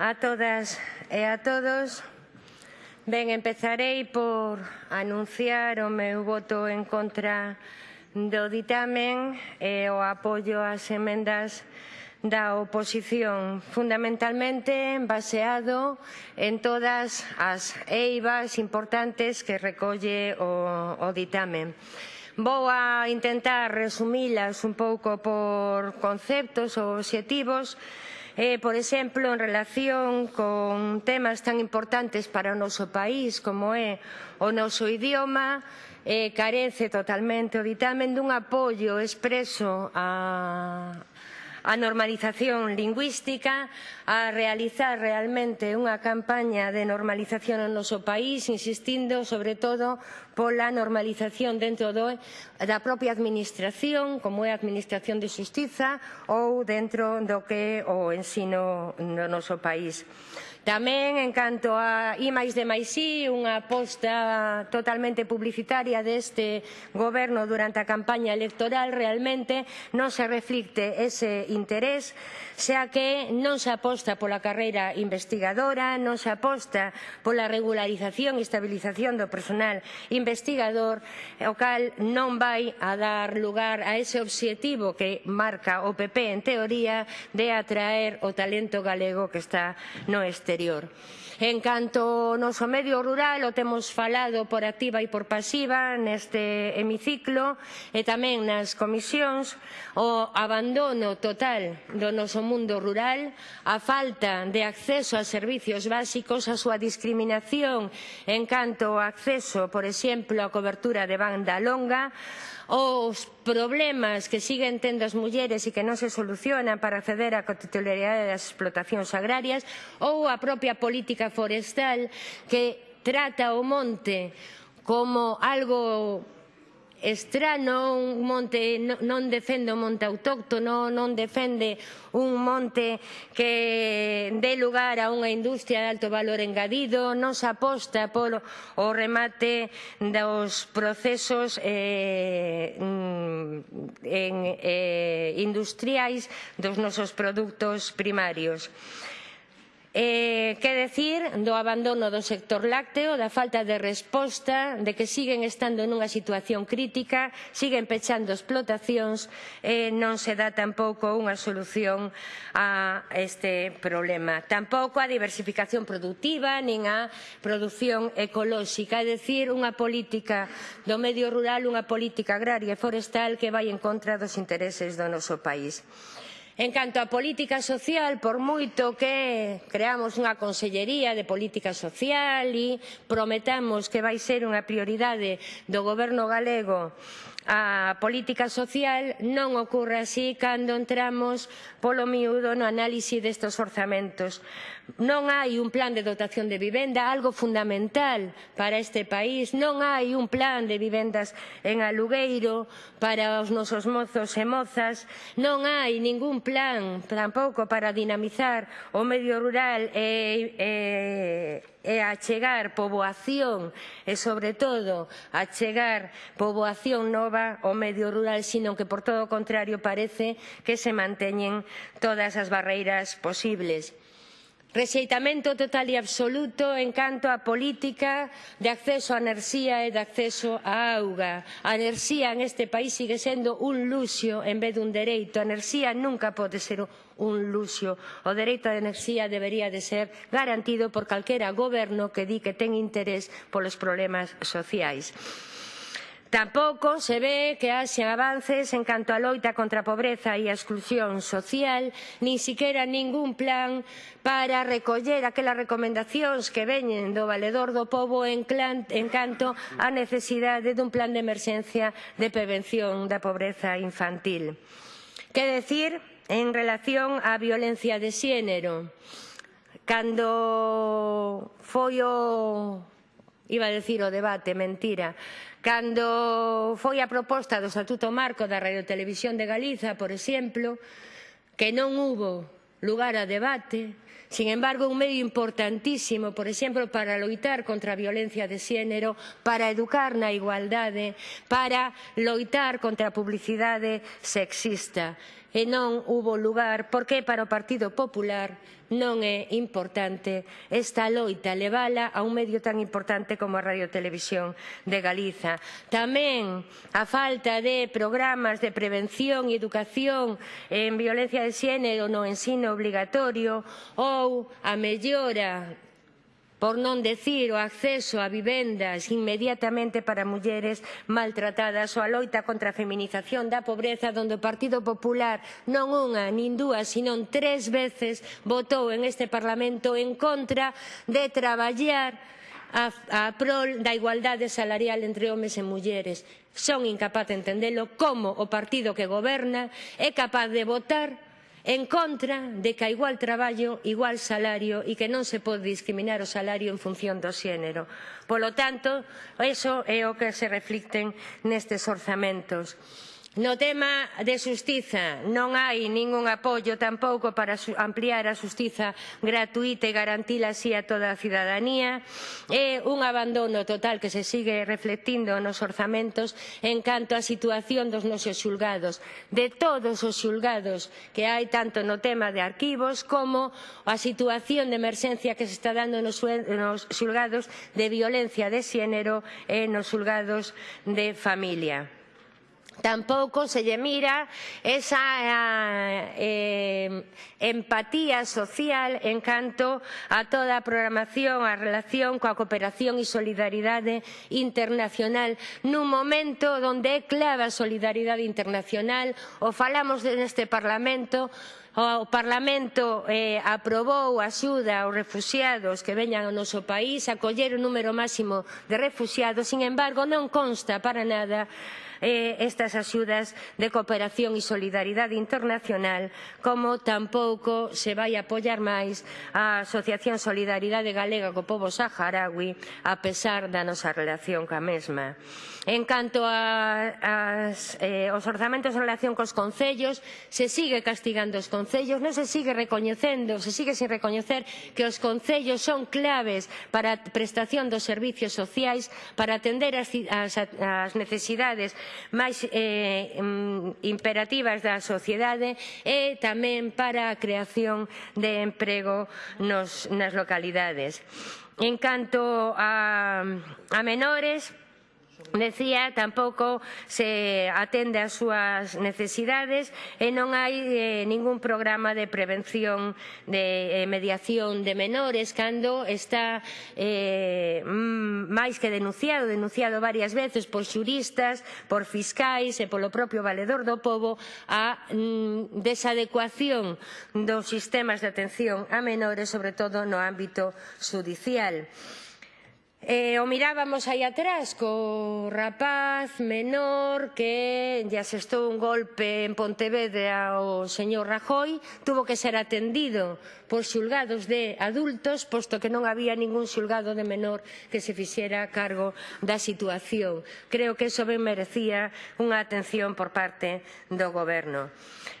a todas e a todos. Ben, empezarei por anunciar o meu voto en contra do ditamen e o apoio ás emendas da oposición, fundamentalmente baseado en todas as eivas importantes que recolle o, o ditamen. Vou a intentar resumilas un pouco por conceptos ou obxectivos, Eh, por exemplo, en relación con temas tan importantes para o noso país como é o noso idioma, eh, carece totalmente o ditamen dun apoio expreso a, a normalización lingüística, a realizar realmente unha campaña de normalización no noso país, insistindo sobre todo pola normalización dentro do, da propia administración, como é a administración de justiza ou dentro do que é o ensino no noso país. Tamén, en canto a I máis de máis I, unha aposta totalmente publicitaria deste goberno durante a campaña electoral, realmente non se reflicte ese interés, xa que non se aposta pola carreira investigadora, non se aposta pola regularización e estabilización do personal investigador, o cal non vai a dar lugar a ese obxectivo que marca o PP en teoría de atraer o talento galego que está no exterior exterior. En canto ao noso medio rural, o temos falado por activa e por pasiva neste hemiciclo e tamén nas comisións, o abandono total do noso mundo rural, a falta de acceso a servicios básicos, a súa discriminación en canto ao acceso, por exemplo, á cobertura de banda longa, os problemas que siguen tendo as mulleres e que non se solucionan para acceder á cotitularidade das explotacións agrarias ou a propia política forestal que trata o monte como algo estrano, un monte non defende o monte autóctono, non defende un monte que dé lugar a unha industria de alto valor engadido, non se aposta polo o remate dos procesos eh, mm, en, eh, industriais dos nosos produtos primarios. Eh, que decir do abandono do sector lácteo, da falta de resposta, de que siguen estando nunha situación crítica, siguen pechando explotacións, eh, non se dá tampouco unha solución a este problema. Tampouco a diversificación productiva, nin a produción ecolóxica, é dicir, unha política do medio rural, unha política agraria e forestal que vai en contra dos intereses do noso país. En canto á política social, por moito que creamos unha Consellería de Política Social e prometamos que vai ser unha prioridade do Goberno galego a política social non ocorre así cando entramos polo miúdo no análise destes orzamentos. Non hai un plan de dotación de vivenda, algo fundamental para este país. Non hai un plan de vivendas en alugueiro para os nosos mozos e mozas. Non hai ningún plan tampouco para dinamizar o medio rural e, e e a chegar poboación e, sobre todo, a chegar poboación nova ao medio rural, sino que, por todo o contrario, parece que se manteñen todas as barreiras posibles. Rexeitamento total e absoluto en canto á política de acceso á enerxía e de acceso á auga. A enerxía en este país sigue sendo un luxo en vez dun dereito. A enerxía nunca pode ser un luxo. O dereito á enerxía debería de ser garantido por calquera goberno que di que ten interés polos problemas sociais. Tampouco se ve que haxan avances en canto á loita contra a pobreza e a exclusión social, nin siquera ningún plan para recoller aquelas recomendacións que veñen do valedor do pobo en, clan, en canto á necesidade dun plan de emerxencia de prevención da pobreza infantil. Que decir en relación á violencia de xénero? Cando foi o iba a decir o debate, mentira, Cando foi a proposta do Estatuto Marco da Radiotelevisión de Galiza, por exemplo, que non hubo lugar a debate, Sin embargo, un medio importantísimo, por exemplo, para loitar contra a violencia de xénero, para educar na igualdade, para loitar contra a publicidade sexista. E non hubo lugar, porque para o Partido Popular non é importante esta loita, levala a un medio tan importante como a Radiotelevisión de Galiza. Tamén a falta de programas de prevención e educación en violencia de xénero no ensino obligatorio ou a mellora por non decir o acceso a vivendas inmediatamente para mulleres maltratadas ou a loita contra a feminización da pobreza onde o Partido Popular non unha nin dúas senón tres veces votou en este Parlamento en contra de traballar a, a prol da igualdade salarial entre homes e mulleres. Son incapaz de entendelo como o partido que goberna é capaz de votar en contra de que a igual traballo, igual salario e que non se pode discriminar o salario en función do xénero. Polo tanto, eso é o que se reflicten nestes orzamentos. No tema de xustiza non hai ningún apoio tampouco para ampliar a xustiza gratuita e garantila así a toda a cidadanía. É un abandono total que se sigue reflectindo nos orzamentos en canto á situación dos nosos xulgados, de todos os xulgados que hai tanto no tema de arquivos como a situación de emerxencia que se está dando nos xulgados de violencia de xénero e nos xulgados de familia. Tampouco se lle mira esa eh, eh, empatía social en canto a toda a programación, a relación coa cooperación e solidaridade internacional. Nun momento onde é clave a solidaridade internacional o falamos neste Parlamento o Parlamento eh, aprobou axuda aos refugiados que veñan ao noso país, acoller o número máximo de refugiados, sin embargo non consta para nada eh, estas axudas de cooperación e solidaridade internacional, como tampouco se vai apoiar máis a Asociación Solidaridade Galega co Pobo Saharaui, a pesar da nosa relación ca mesma. En canto a, as, eh, os orzamentos en relación cos concellos, se sigue castigando os concellos, non se sigue recoñecendo, se sigue sin recoñecer que os concellos son claves para a prestación dos servicios sociais, para atender as, as, as necesidades máis eh, mm, imperativas da sociedade e tamén para a creación de emprego nos, nas localidades. En canto a, a menores, decía, tampouco se atende ás súas necesidades e non hai eh, ningún programa de prevención de eh, mediación de menores cando está eh, mm, máis que denunciado, denunciado varias veces por xuristas, por fiscais e polo propio valedor do povo a mm, desadecuación dos sistemas de atención a menores, sobre todo no ámbito judicial. E o mirábamos aí atrás co rapaz menor que lle asestou un golpe en Pontevedra ao señor Rajoy, tuvo que ser atendido por xulgados de adultos, posto que non había ningún xulgado de menor que se fixera cargo da situación. Creo que iso ben merecía unha atención por parte do goberno.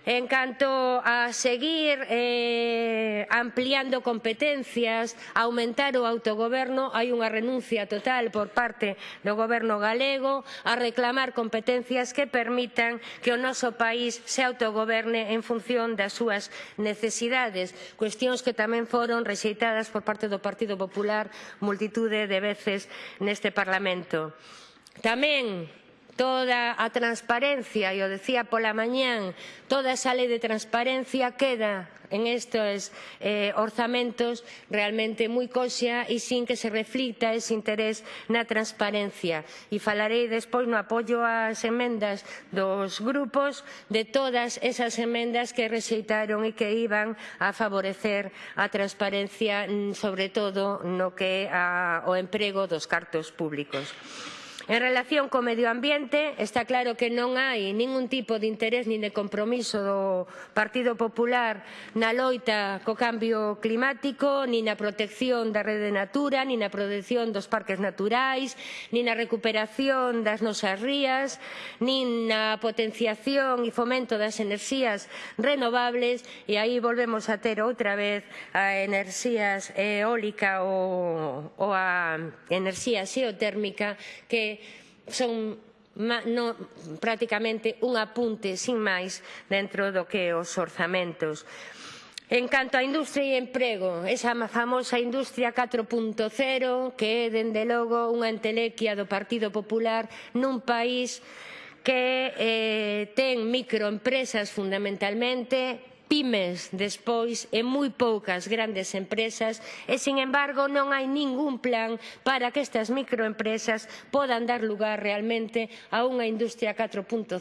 En canto a seguir eh, ampliando competencias, aumentar o autogoberno, hai unha renuncia renuncia total por parte do Goberno galego a reclamar competencias que permitan que o noso país se autogoberne en función das súas necesidades, cuestións que tamén foron rexeitadas por parte do Partido Popular multitude de veces neste Parlamento. Tamén toda a transparencia, e o decía pola mañán, toda esa lei de transparencia queda en estes eh, orzamentos realmente moi coxa e sin que se reflicta ese interés na transparencia. E falarei despois no apoio ás emendas dos grupos de todas esas emendas que rexeitaron e que iban a favorecer a transparencia, mm, sobre todo no que é o emprego dos cartos públicos. En relación co medio ambiente, está claro que non hai ningún tipo de interés nin de compromiso do Partido Popular na loita co cambio climático, nin na protección da rede natura, nin na protección dos parques naturais, nin na recuperación das nosas rías, nin na potenciación e fomento das enerxías renovables, e aí volvemos a ter outra vez a enerxías eólica ou, ou a enerxía xeotérmica que son no, prácticamente un apunte sin máis dentro do que os orzamentos. En canto á industria e emprego, esa famosa industria 4.0 que é, dende logo, unha entelequia do Partido Popular nun país que eh, ten microempresas fundamentalmente pymes despois e moi poucas grandes empresas e, sin embargo, non hai ningún plan para que estas microempresas podan dar lugar realmente a unha industria 4.0,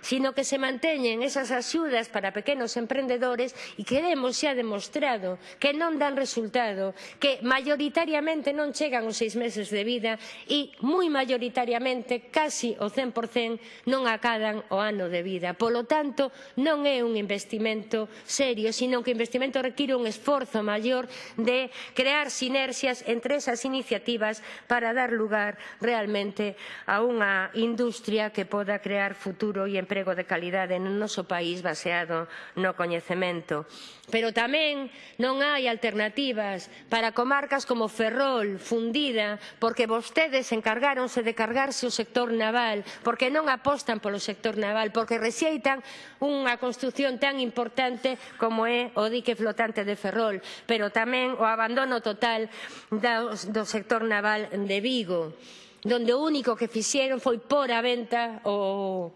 sino que se manteñen esas axudas para pequenos emprendedores e queremos xa demostrado que non dan resultado, que maioritariamente non chegan os seis meses de vida e moi maioritariamente casi o 100% non acadan o ano de vida. Polo tanto, non é un investimento investimento serio, sino que o investimento require un esforzo maior de crear sinerxias entre esas iniciativas para dar lugar realmente a unha industria que poda crear futuro e emprego de calidade no noso país baseado no coñecemento. Pero tamén non hai alternativas para comarcas como Ferrol, Fundida, porque vostedes encargáronse de cargarse o sector naval, porque non apostan polo sector naval, porque rexeitan unha construción tan importante importante como é o dique flotante de Ferrol, pero tamén o abandono total do sector naval de Vigo, donde o único que fixeron foi por a venta o,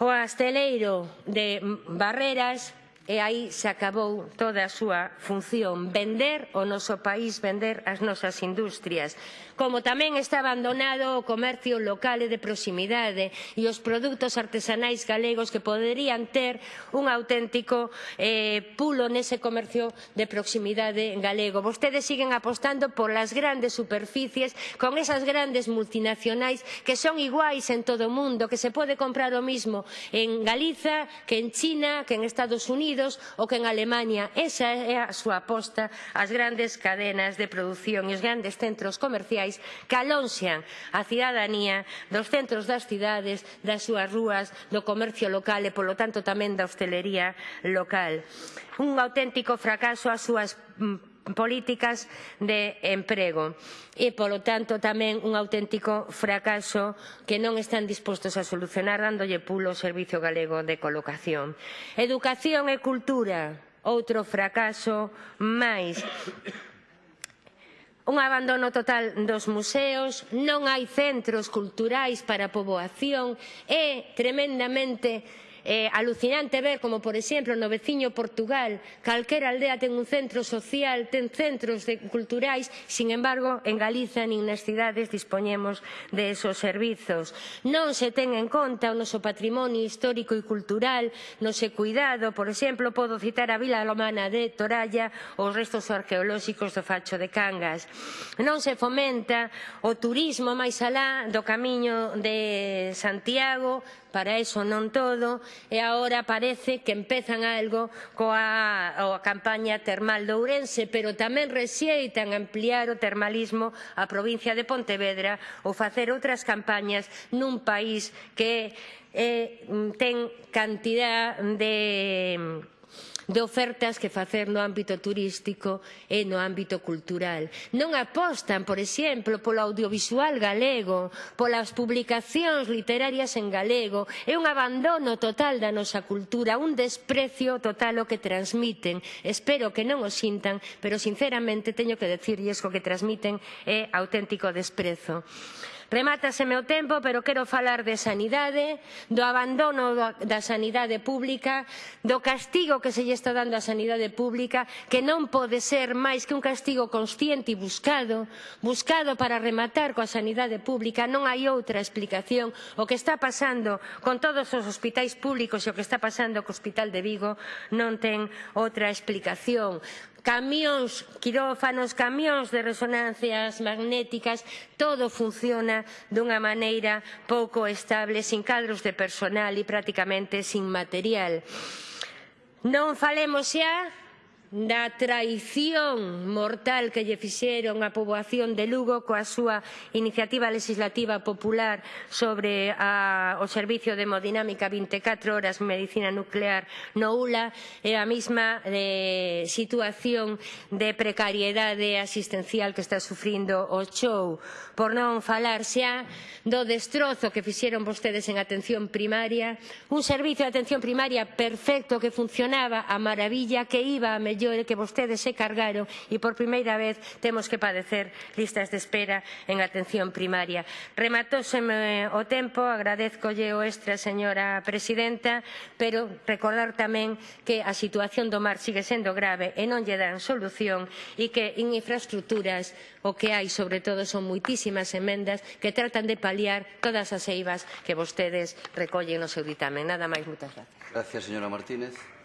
o asteleiro de Barreras e aí se acabou toda a súa función. Vender o noso país, vender as nosas industrias. Como tamén está abandonado o comercio local e de proximidade e os produtos artesanais galegos que poderían ter un auténtico eh, pulo nese comercio de proximidade galego. Vostedes siguen apostando polas grandes superficies con esas grandes multinacionais que son iguais en todo o mundo, que se pode comprar o mismo en Galiza, que en China, que en Estados Unidos, Unidos ou que en Alemania. Esa é a súa aposta ás grandes cadenas de produción e os grandes centros comerciais que alonxan a cidadanía dos centros das cidades, das súas rúas, do comercio local e, polo tanto, tamén da hostelería local. Un auténtico fracaso as súas mm, políticas de emprego e, polo tanto, tamén un auténtico fracaso que non están dispostos a solucionar dándolle pulo ao Servicio Galego de Colocación. Educación e cultura, outro fracaso máis un abandono total dos museos, non hai centros culturais para a poboación, é tremendamente eh, alucinante ver como, por exemplo, no veciño Portugal, calquera aldea ten un centro social, ten centros de, culturais, sin embargo, en Galiza nin nas cidades dispoñemos de esos servizos. Non se ten en conta o noso patrimonio histórico e cultural, non se cuidado, por exemplo, podo citar a Vila Lomana de Toralla ou os restos arqueolóxicos do Facho de Cangas. Non se fomenta o turismo máis alá do camiño de Santiago, para iso non todo, e agora parece que empezan algo coa a campaña termal de Ourense, pero tamén rexeitan ampliar o termalismo á provincia de Pontevedra ou facer outras campañas nun país que eh, ten cantidad de de ofertas que facer no ámbito turístico e no ámbito cultural. Non apostan, por exemplo, polo audiovisual galego, polas publicacións literarias en galego. É un abandono total da nosa cultura, un desprecio total o que transmiten. Espero que non o sintan, pero sinceramente teño que decirlles que o que transmiten é auténtico desprezo. Remátaseme o tempo, pero quero falar de sanidade, do abandono da sanidade pública, do castigo que se lle está dando á sanidade pública, que non pode ser máis que un castigo consciente e buscado, buscado para rematar coa sanidade pública, non hai outra explicación. O que está pasando con todos os hospitais públicos e o que está pasando co Hospital de Vigo non ten outra explicación camións, quirófanos, camións de resonancias magnéticas, todo funciona dunha maneira pouco estable, sin cadros de personal e prácticamente sin material. Non falemos xa da traición mortal que lle fixeron a poboación de Lugo coa súa iniciativa legislativa popular sobre a, o servicio de hemodinámica 24 horas medicina nuclear no ULA e a mesma de, situación de precariedade asistencial que está sufrindo o show por non falar xa do destrozo que fixeron vostedes en atención primaria un servicio de atención primaria perfecto que funcionaba a maravilla que iba a mellor mellor que vostedes se cargaron e por primeira vez temos que padecer listas de espera en atención primaria. Rematóseme o tempo, agradezcolle o extra, señora presidenta, pero recordar tamén que a situación do mar sigue sendo grave e non lle dan solución e que en infraestructuras o que hai sobre todo son moitísimas emendas que tratan de paliar todas as eivas que vostedes recollen no seu ditame. Nada máis, moitas gracias. Gracias, señora Martínez.